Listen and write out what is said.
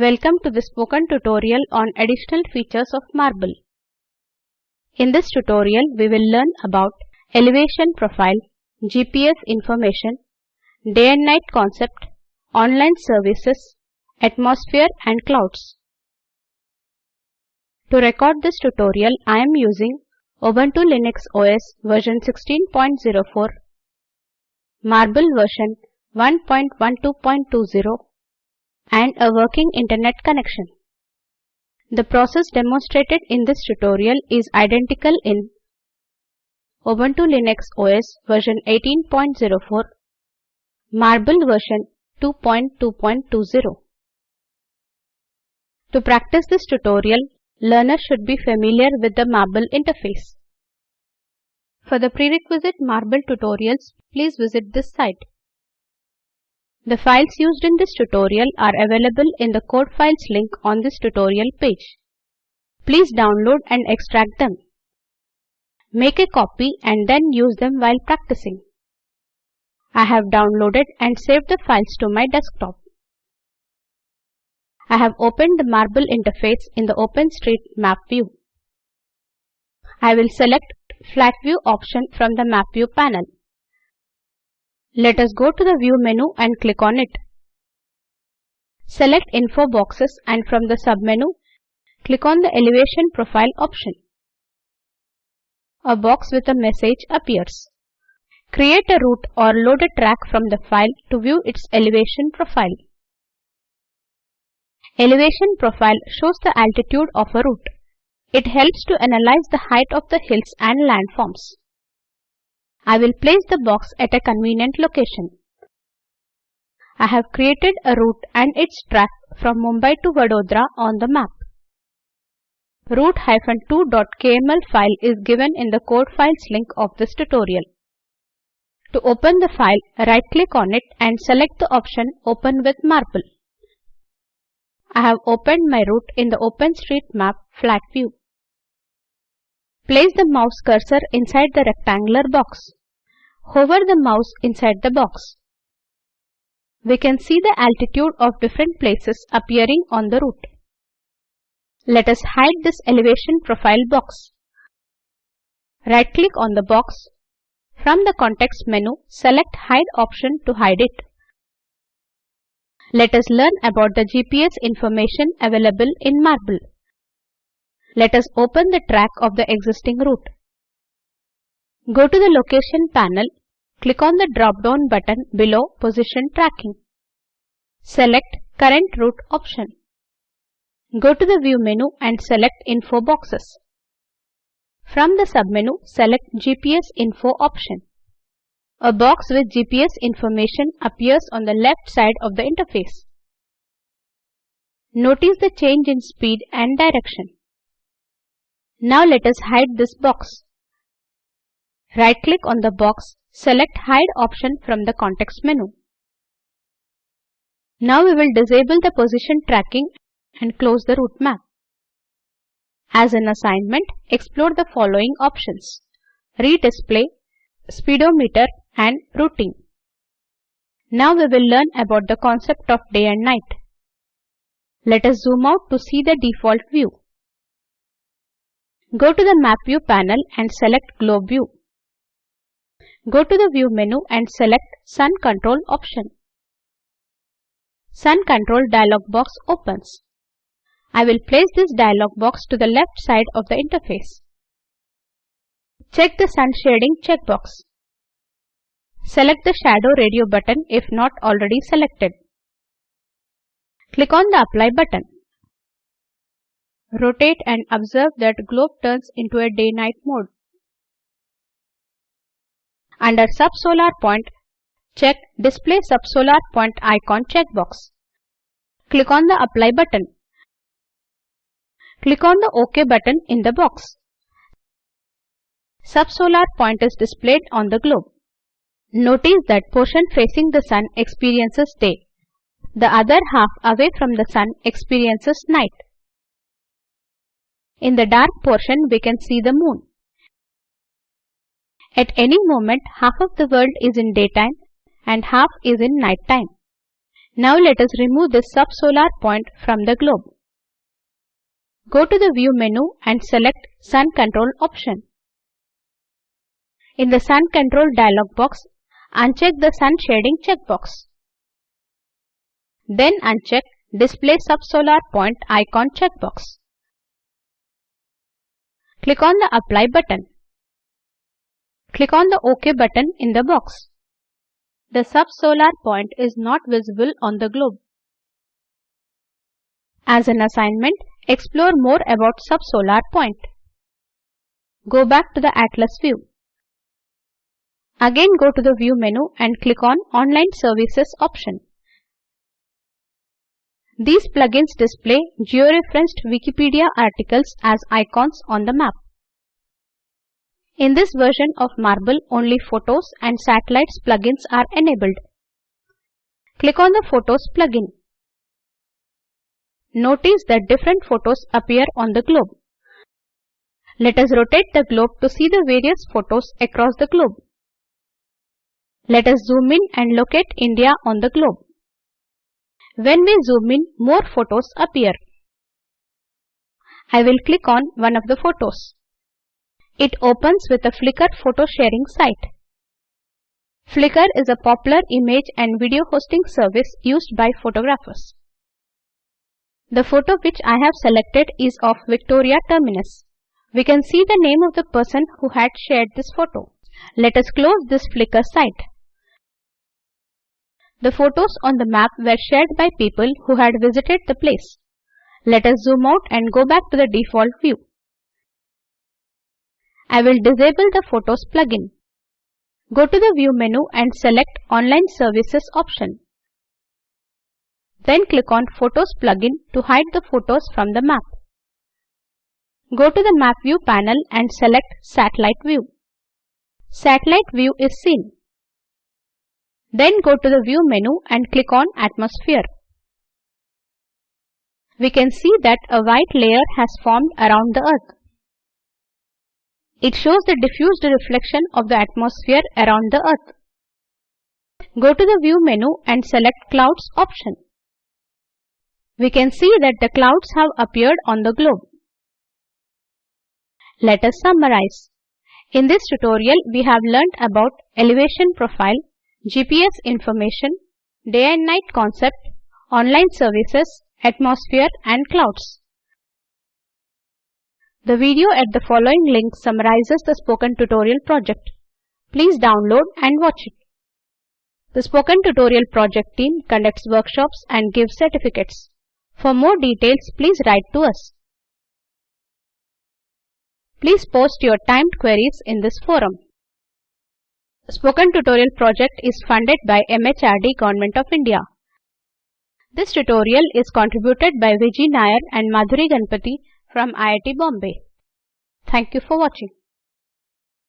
Welcome to the spoken tutorial on additional features of Marble. In this tutorial, we will learn about elevation profile, GPS information, day and night concept, online services, atmosphere and clouds. To record this tutorial, I am using Ubuntu Linux OS version 16.04, Marble version 1.12.20 and a working internet connection. The process demonstrated in this tutorial is identical in Ubuntu Linux OS version 18.04, Marble version 2.2.20. To practice this tutorial, learners should be familiar with the Marble interface. For the prerequisite Marble tutorials, please visit this site. The files used in this tutorial are available in the code files link on this tutorial page. Please download and extract them. Make a copy and then use them while practicing. I have downloaded and saved the files to my desktop. I have opened the Marble interface in the OpenStreetMap view. I will select Flat View option from the Map View panel. Let us go to the View menu and click on it. Select Info boxes and from the submenu, click on the Elevation Profile option. A box with a message appears. Create a route or load a track from the file to view its elevation profile. Elevation profile shows the altitude of a route. It helps to analyze the height of the hills and landforms. I will place the box at a convenient location. I have created a route and its track from Mumbai to Vadodara on the map. route-2.kml file is given in the code files link of this tutorial. To open the file, right-click on it and select the option Open with Marble. I have opened my route in the OpenStreetMap flat view. Place the mouse cursor inside the rectangular box. Hover the mouse inside the box. We can see the altitude of different places appearing on the route. Let us hide this elevation profile box. Right-click on the box. From the context menu, select Hide option to hide it. Let us learn about the GPS information available in Marble. Let us open the track of the existing route. Go to the Location panel, click on the drop-down button below Position Tracking. Select Current Route option. Go to the View menu and select Info boxes. From the submenu, select GPS Info option. A box with GPS information appears on the left side of the interface. Notice the change in speed and direction. Now let us hide this box. Right-click on the box, select Hide option from the context menu. Now we will disable the position tracking and close the route map. As an assignment, explore the following options. Redisplay, speedometer and routing. Now we will learn about the concept of day and night. Let us zoom out to see the default view. Go to the Map View panel and select Globe View. Go to the View menu and select Sun Control option. Sun Control dialog box opens. I will place this dialog box to the left side of the interface. Check the sun shading checkbox. Select the shadow radio button if not already selected. Click on the apply button. Rotate and observe that globe turns into a day-night mode. Under subsolar point, check display subsolar point icon checkbox. Click on the apply button. Click on the OK button in the box. Subsolar point is displayed on the globe. Notice that portion facing the sun experiences day. The other half away from the sun experiences night. In the dark portion we can see the moon. At any moment half of the world is in daytime and half is in night time. Now let us remove this subsolar point from the globe. Go to the View menu and select Sun Control option. In the Sun Control dialog box, uncheck the Sun Shading checkbox. Then uncheck Display Subsolar Point icon checkbox. Click on the Apply button. Click on the OK button in the box. The subsolar point is not visible on the globe. As an assignment, explore more about subsolar point. Go back to the Atlas view. Again go to the View menu and click on Online Services option. These plugins display georeferenced Wikipedia articles as icons on the map. In this version of Marble, only Photos and Satellites plugins are enabled. Click on the Photos plugin. Notice that different photos appear on the globe. Let us rotate the globe to see the various photos across the globe. Let us zoom in and locate India on the globe. When we zoom in, more photos appear. I will click on one of the photos. It opens with a Flickr photo sharing site. Flickr is a popular image and video hosting service used by photographers. The photo which I have selected is of Victoria Terminus. We can see the name of the person who had shared this photo. Let us close this Flickr site. The photos on the map were shared by people who had visited the place. Let us zoom out and go back to the default view. I will disable the Photos plugin. Go to the View menu and select Online Services option. Then click on Photos plugin to hide the photos from the map. Go to the Map View panel and select Satellite View. Satellite View is seen. Then go to the View menu and click on Atmosphere. We can see that a white layer has formed around the Earth. It shows the diffused reflection of the atmosphere around the Earth. Go to the View menu and select Clouds option. We can see that the clouds have appeared on the globe. Let us summarize. In this tutorial, we have learnt about elevation profile, GPS information, day and night concept, online services, atmosphere and clouds. The video at the following link summarizes the spoken tutorial project. Please download and watch it. The spoken tutorial project team conducts workshops and gives certificates. For more details, please write to us. Please post your timed queries in this forum. Spoken Tutorial project is funded by MHRD Government of India. This tutorial is contributed by Vijay Nair and Madhuri Ganpati from IIT Bombay. Thank you for watching.